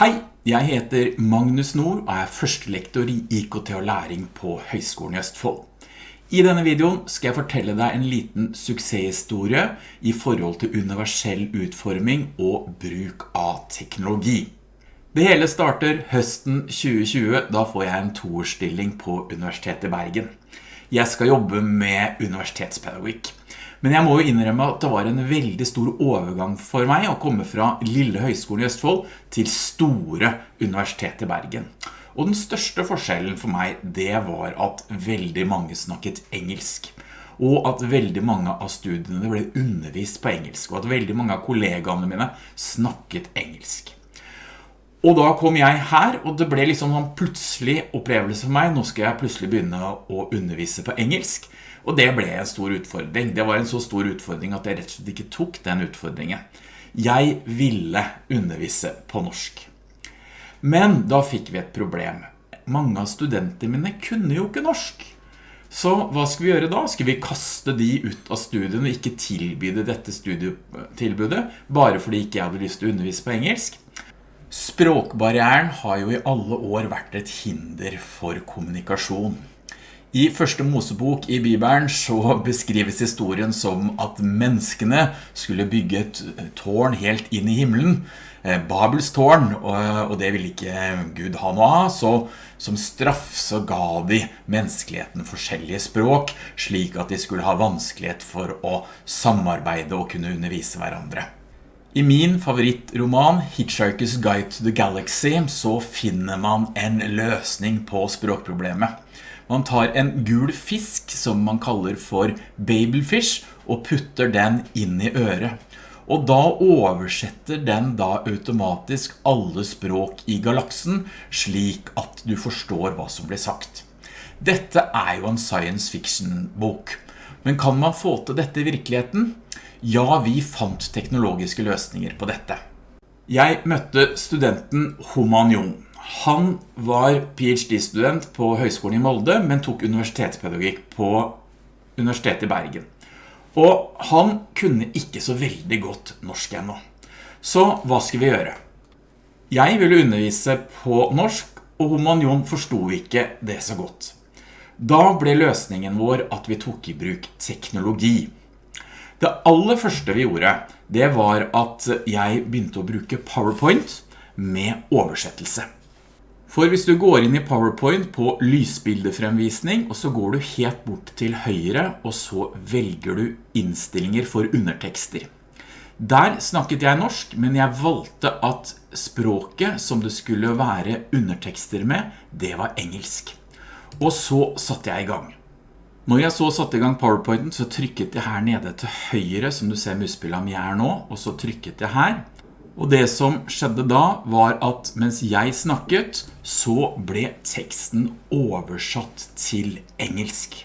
Hei, jeg heter Magnus Nord og er førstelektor i IKT og læring på Høgskolen i Østfold. I denne videoen skal jeg fortelle deg en liten suksesshistorie i forhold til universell utforming og bruk av teknologi. Det hele starter høsten 2020, da får jeg en toårsstilling på Universitetet i Bergen. Jeg skal jobbe med universitetspedagogikk. Men jeg må jo innrømme at det var en veldig stor overgang for meg å komme fra Lille Høgskolen i Østfold til store Universitetet i Bergen. Og den største forskjellen for meg, det var at veldig mange snakket engelsk. Og at veldig mange av studiene ble undervist på engelsk, og at veldig mange av kollegaene mine snakket engelsk. Og da kom jeg her, og det ble liksom en plutselig opplevelse for meg. Nå skal jeg plutselig begynne å undervise på engelsk. Og det ble en stor utfordring. Det var en så stor utfordring at jeg rett og slett ikke tok den utfordringen. Jeg ville undervise på norsk. Men da fikk vi et problem. Mange av studentene mine kunne jo ikke norsk. Så hva skal vi gjøre da? Skal vi kaste de ut av studien og ikke tilbyde dette studietilbudet, bare fordi ikke jeg hadde lyst til å undervise på engelsk? Språkbarrieren har jo i alle år vært et hinder for kommunikasjon. I første Mosebok i Bibelen så beskrives historien som at menneskene skulle bygge et tårn helt inn i himmelen, eh, Babels tårn, og det ville ikke Gud ha noe av, så som straff så ga de menneskeligheten forskjellige språk, slik at de skulle ha vanskelighet for å samarbeide og kunne undervise hverandre. I min favorittroman Hitchhiker's Guide to the Galaxy så finner man en løsning på språkproblemet. Man tar en gul fisk som man kaller for babelfish og putter den inn i øret. Og da oversetter den da automatisk alle språk i galaksen slik at du forstår hva som blir sagt. Dette er jo en science fiction bok. Men kan man få til dette i virkeligheten? Ja, vi fant teknologiske løsninger på dette. Jeg møtte studenten Homan Jung. Han var PhD-student på Høgskolen i Molde, men tok universitetspedagogikk på Universitetet i Bergen. Og han kunne ikke så veldig godt norsk ennå. Så hva skal vi gjøre? Jeg ville undervise på norsk, og Homanion forstod ikke det så godt. Da ble løsningen vår at vi tok i bruk teknologi. Det aller første vi gjorde, det var at jeg begynte å bruke PowerPoint med oversettelse. For hvis du går inn i PowerPoint på lysbildefremvisning, og så går du helt bort til høyre, og så velger du innstillinger for undertekster. Der snakket jeg norsk, men jeg valgte at språket som det skulle være undertekster med, det var engelsk. Og så satte jeg i gang. Når jeg så satte i gang PowerPointen, så trykket jeg her nede til høyre, som du ser muspillet mi er nå, og så trykket jeg her, og det som skjedde da var at mens jeg snakket, så ble teksten oversatt til engelsk.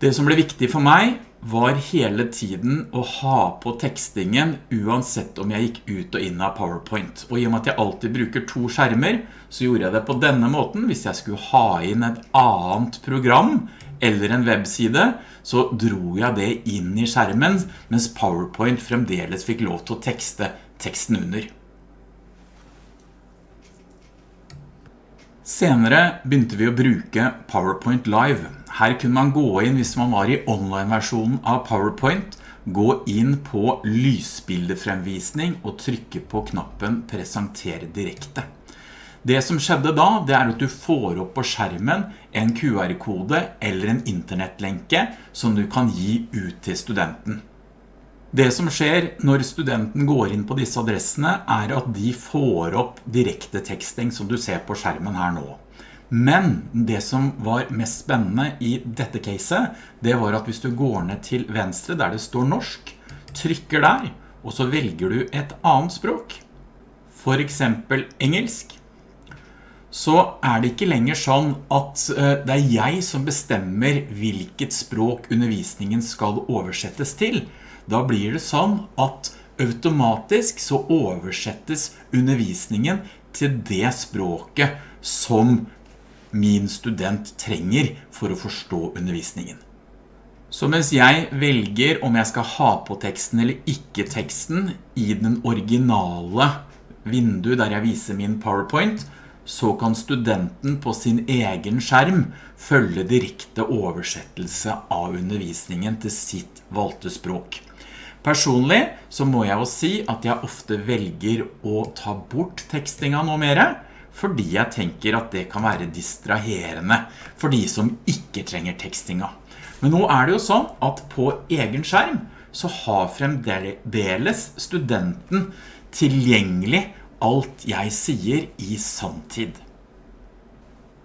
Det som ble viktig for meg var hele tiden å ha på tekstingen uansett om jeg gikk ut og inn av PowerPoint. Og i og med at jeg alltid bruker to skjermer, så gjorde jeg det på denne måten. Hvis jeg skulle ha inn et annet program eller en webside, så dro jeg det inn i skjermen, mens PowerPoint fremdeles fikk lov til å tekste teksten under. Senere begynte vi å bruke PowerPoint Live. Her kunne man gå inn hvis man var i online-versjonen av PowerPoint, gå inn på lysbildefremvisning og trykke på knappen Presentere direkte. Det som skjedde da, det er at du får opp på skjermen en QR-kode eller en internettlenke som du kan gi ut til studenten. Det som skjer når studenten går inn på disse adressene er at de får opp direkte teksting som du ser på skjermen her nå. Men det som var mest spennende i dette caset, det var at hvis du går ned til venstre der det står norsk, trykker der, og så velger du et annet språk, for eksempel engelsk, så er det ikke lenger sånn at eh, det er jeg som bestemmer hvilket språk undervisningen skal oversettes til. Da blir det sånn at automatisk så oversettes undervisningen til det språket som min student trenger for å forstå undervisningen. Så mens jeg velger om jeg skal ha på teksten eller ikke teksten i den originale vinduet der jeg viser min PowerPoint, så kan studenten på sin egen skjerm følge direkte oversettelse av undervisningen til sitt valgte språk. Personlig så må jeg jo si at jeg ofte velger å ta bort tekstinga noe mer, fordi jeg tenker at det kan være distraherende for de som ikke trenger tekstinga. Men nå er det jo sånn at på egen skjerm så har fremdeles studenten tilgjengelig alt jeg sier i samtid.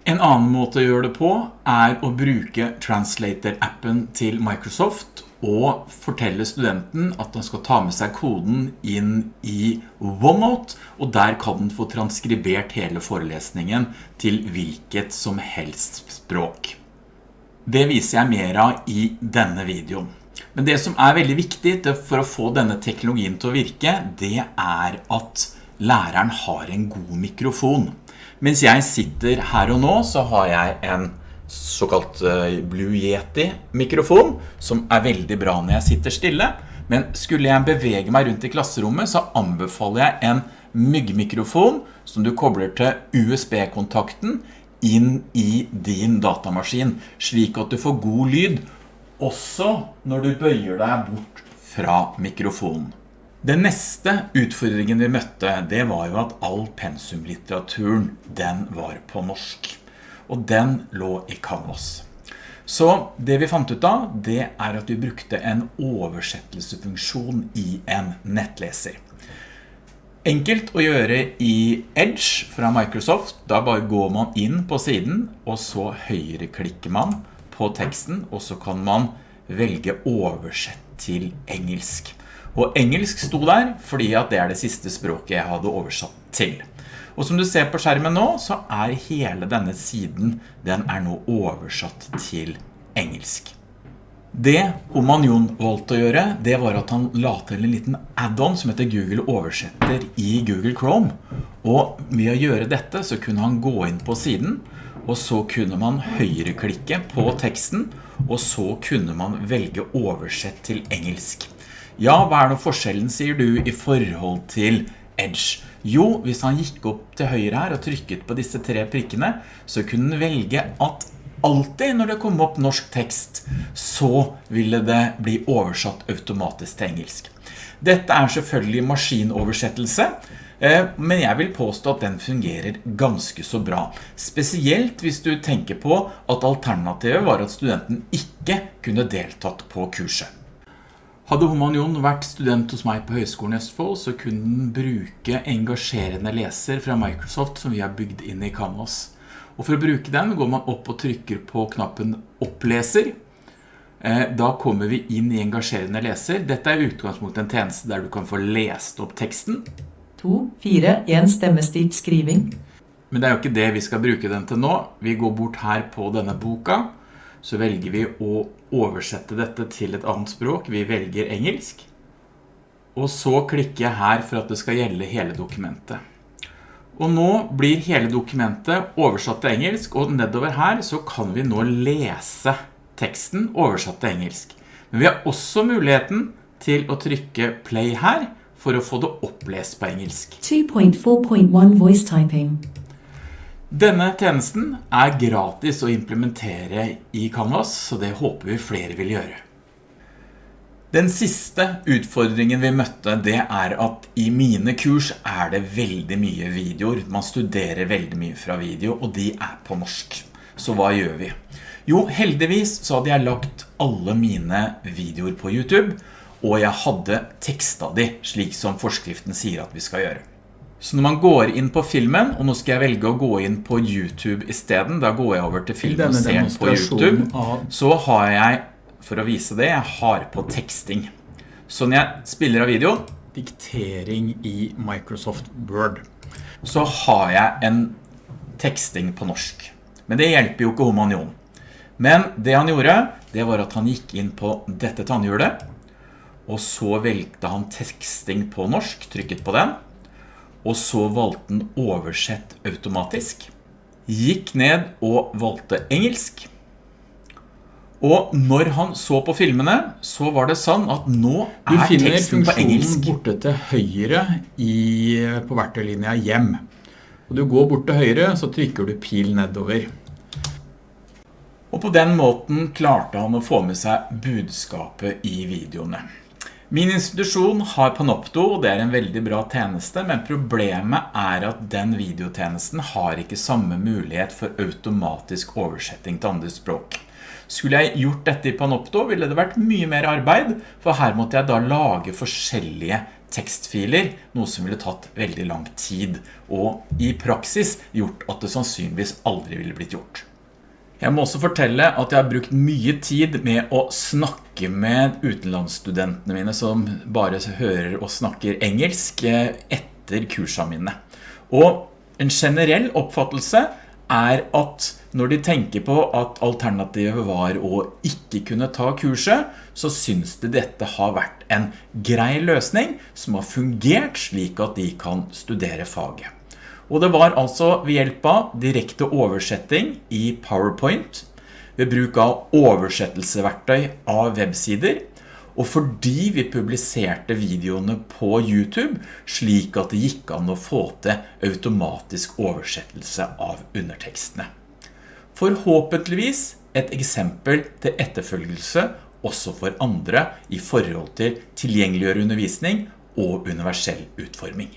En annen måte å gjøre det på er å bruke Translator-appen til Microsoft og fortelle studenten at han skal ta med seg koden inn i OneNote, og der kan den få transkribert hele forelesningen til hvilket som helst språk. Det viser jeg mer av i denne videoen. Men det som er veldig viktig for å få denne teknologien til å virke, det er at læreren har en god mikrofon. Mens jeg sitter her og nå, så har jeg en såkalt eh, Blue Yeti mikrofon, som er veldig bra når jeg sitter stille. Men skulle jeg bevege meg rundt i klasserommet, så anbefaler jeg en myggmikrofon som du kobler til USB-kontakten inn i din datamaskin, slik at du får god lyd, også når du bøyer deg bort fra mikrofonen. Den neste utfordringen vi møtte, det var jo at all pensumlitteraturen, den var på norsk. Og den lå i Canvas. Så det vi fant ut av, det er at vi brukte en oversettelsefunksjon i en nettleser. Enkelt å gjøre i Edge fra Microsoft. Da bare går man inn på siden, og så høyreklikker man på teksten, og så kan man velge oversett til engelsk. Og engelsk sto der, fordi at det er det siste språket jeg hadde oversatt til. Og som du ser på skjermen nå, så er hele denne siden, den er nå oversatt til engelsk. Det Omanion valgte å gjøre, det var at han la til en liten add-on som heter Google Oversetter i Google Chrome. Og med å gjøre dette så kunne han gå inn på siden, og så kunne man høyreklikke på teksten, og så kunne man velge oversett til engelsk. Ja, hva er det forskjellen, sier du, i forhold til Edge? Jo, hvis han gikk opp til høyre her og trykket på disse tre prikkene, så kunne han velge at alltid når det kom opp norsk tekst, så ville det bli oversatt automatisk til engelsk. Dette er selvfølgelig maskinoversettelse, eh, men jeg vil påstå at den fungerer ganske så bra. Spesielt hvis du tenker på at alternativet var at studenten ikke kunne deltatt på kurset. Hadde Homanion vært student hos meg på Høgskolen i Østfold, så kunne den bruke engasjerende leser fra Microsoft som vi har bygd inn i Canvas. Og for å bruke den går man opp og trykker på knappen oppleser. Eh, da kommer vi inn i engasjerende leser. Dette er utgangspunktet en tjeneste der du kan få lest opp teksten. 2, 4, 1 stemmestilt skriving. Men det er jo ikke det vi skal bruke den til nå. Vi går bort her på denne boka. Så velger vi å oversette dette til et annet språk. Vi velger engelsk. Og så klikker jeg her for at det skal gjelde hele dokumentet. Og nå blir hele dokumentet oversatt til engelsk, og nedover her så kan vi nå lese teksten oversatt til engelsk. Men vi har også muligheten til å trykke play her for å få det opplest på engelsk. 2.4.1 voice typing. Denne tjenesten er gratis å implementere i Canvas, så det håper vi flere vil gjøre. Den siste utfordringen vi møtte, det er at i mine kurs er det veldig mye videoer. Man studerer veldig mye fra video, og de er på norsk. Så hva gjør vi? Jo, heldigvis så hadde jeg lagt alle mine videoer på YouTube, og jeg hadde tekstet de, slik som forskriften sier at vi skal gjøre. Så når man går inn på filmen, og nå skal jeg velge å gå inn på YouTube i stedet, da går jeg over til filmen og ser på YouTube, så har jeg for å vise det, jeg har på teksting. Så når jeg spiller av video, diktering i Microsoft Word, så har jeg en teksting på norsk. Men det hjelper jo ikke Homanion. Men det han gjorde, det var at han gikk inn på dette tannhjulet, og så velgte han teksting på norsk, trykket på den, og så valgte den oversett automatisk. Gikk ned og valgte engelsk, Og når han så på filmene, så var det sånn at nå er teksten på engelsk. Du finner funksjonen borte til høyre i, på verktøylinja hjem. Og du går bort til høyre, så trykker du pil nedover. Og på den måten klarte han å få med seg budskapet i videoene. Min institusjon har Panopto, og det er en veldig bra tjeneste, men problemet er at den videotjenesten har ikke samme mulighet for automatisk oversetting til andre språk. Skulle jeg gjort dette i Panopto, ville det vært mye mer arbeid, for her måtte jeg da lage forskjellige tekstfiler, noe som ville tatt veldig lang tid, og i praksis gjort at det sannsynligvis aldri ville blitt gjort. Jeg må også fortelle at jeg har brukt mye tid med å snakke med utenlandsstudentene mine som bare hører og snakker engelsk eh, etter kursene mine. Og en generell oppfattelse er at når de tenker på at alternativet var å ikke kunne ta kurset, så synes de dette har vært en grei løsning som har fungert slik at de kan studere faget. Og det var altså ved hjelp av direkte oversetting i PowerPoint, ved bruk av oversettelseverktøy av websider, og fordi vi publiserte videoene på YouTube, slik at det gikk an å få til automatisk oversettelse av undertekstene. Forhåpentligvis et eksempel til etterfølgelse også for andre i forhold til tilgjengeliggjøre undervisning og universell utforming.